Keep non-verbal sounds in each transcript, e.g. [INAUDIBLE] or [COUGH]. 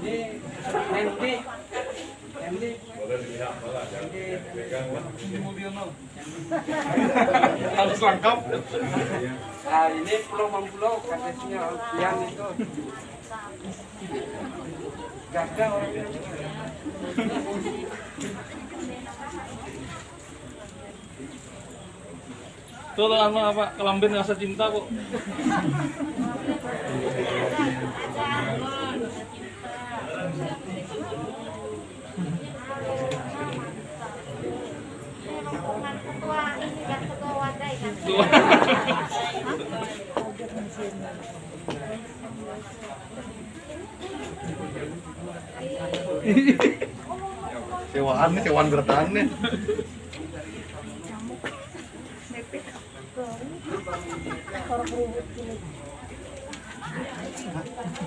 Ini mobil no. Harus lengkap. Nah, ini pulau Mampulau katanya yang itu. Gagal orangnya. Tuh apa apa kelambin rasa cinta kok. Sewaan nih, sewaan bertahan nih.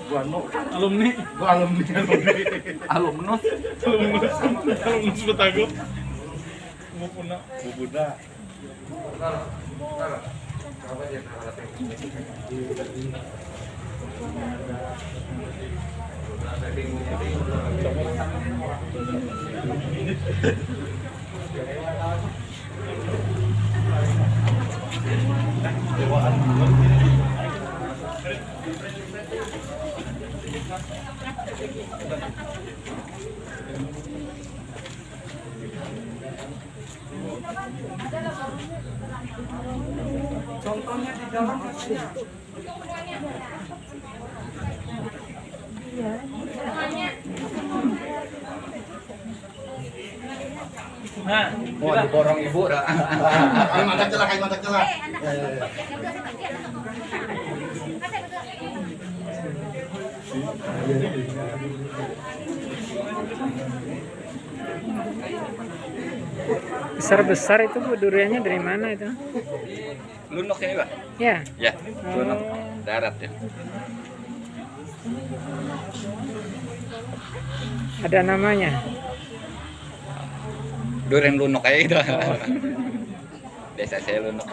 Gua anu, Alumni. gua alumni alumni. Alumnus. Alumnus. Alumnus Batagor. Mau punah. Buda. Contohnya di dalam. Nah, Oh, diborong ibu dah. [LAUGHS] Kayak mata celah, kayak mata celah. Ya, ya, ya. Besar-besar itu Bu duriannya dari mana itu? Lunok ini pak? Ya. Ya, lunok darat ya. Ada namanya. Durian lunok kayak gitu. Desa saya lunok.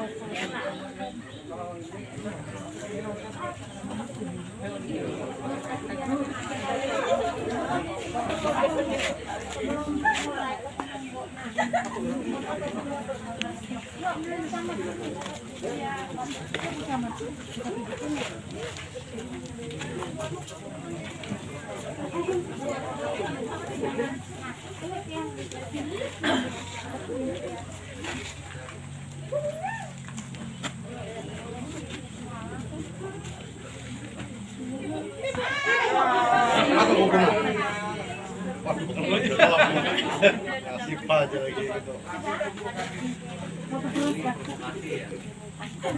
Nasib aja lagi gitu. Ini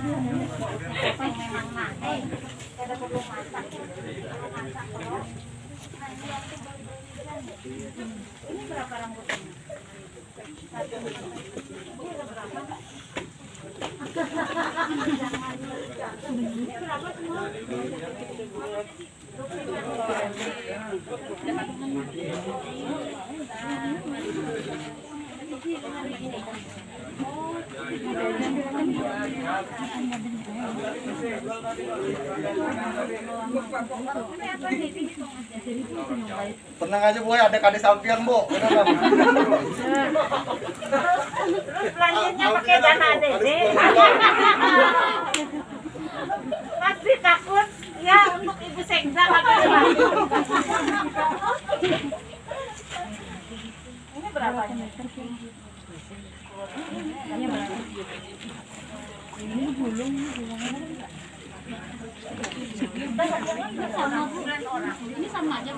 berapa rambutnya satu ini Tenang aja boy, ada kade sampian bu. Belanjanya pakai dana dede. Pasti takut ya untuk ibu sekda pakai Ini sama aja.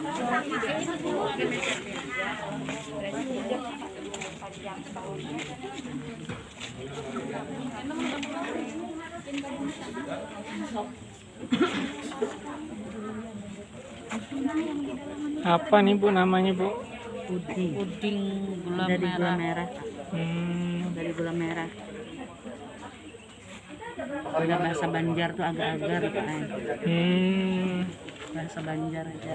Apa nih Bu namanya Bu? puding Puding gula dari gula merah. merah Hmm, dari gula merah udah bahasa Banjar tuh agak-agar kan hmm. bahasa Banjar aja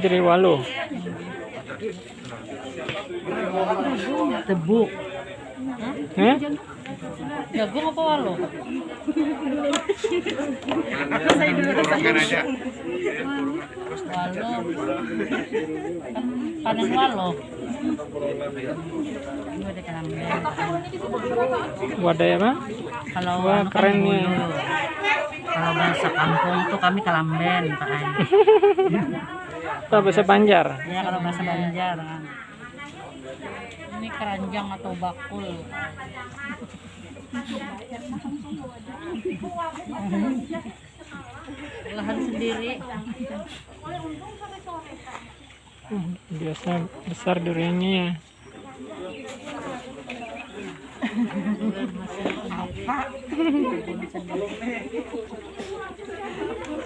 dari Walu. tebu Eh? Jagung apa walo? Aja. Walo. Panen walo. Wadah apa? kalau Wah, anu kan keren nih. kalau bahasa kampung tuh kami kelamben Pak. Apa [LAUGHS] bahasa Banjar? ya kalau bahasa Banjar. Ini keranjang atau bakul. [LAUGHS] Lahan sendiri. Biasa besar duriannya ya.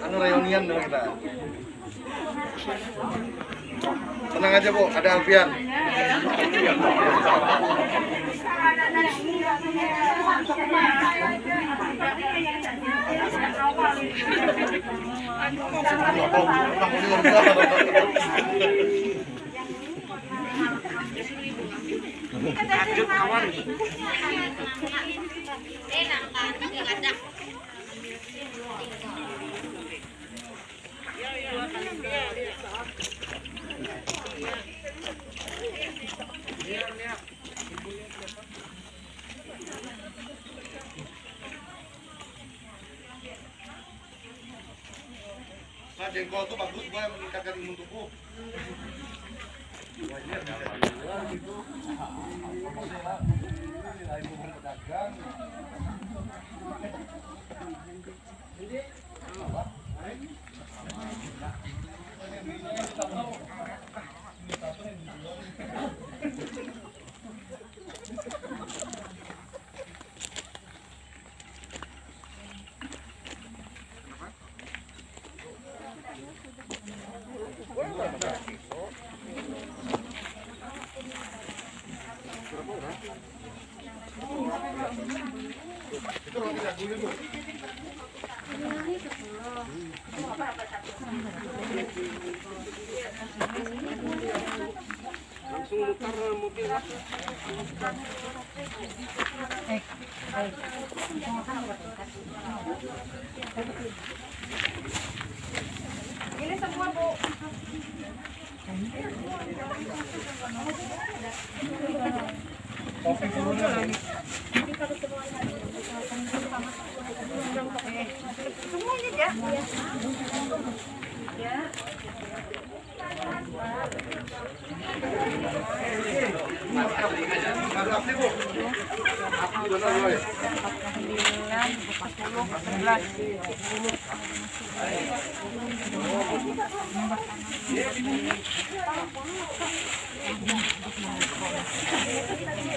Anu reunian dong kita. Tenang aja Bu, ada Alfian. Nah, jengkol tuh bagus gue meningkatkan imun tubuh. Langsung mutar mobil Ada apa Bu? Apa benar boy?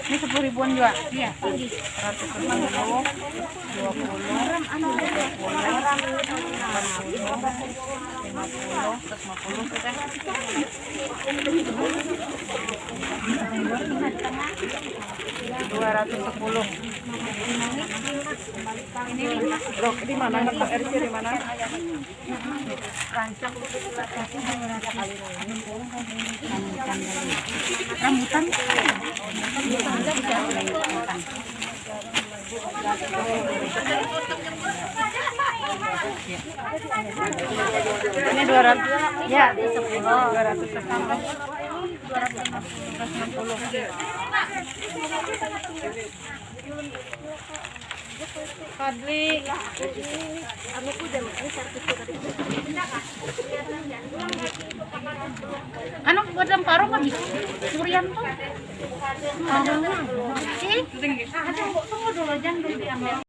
Ini sepuluh ribuan juga Iya. dua ratus sepuluh Rok di mana RC di mana? Rambutan. Ini 200 ya 10 260 260 Kadri. Ano ko daw? Ano ko daw paro Si? Tunggu dulu jangan dulu.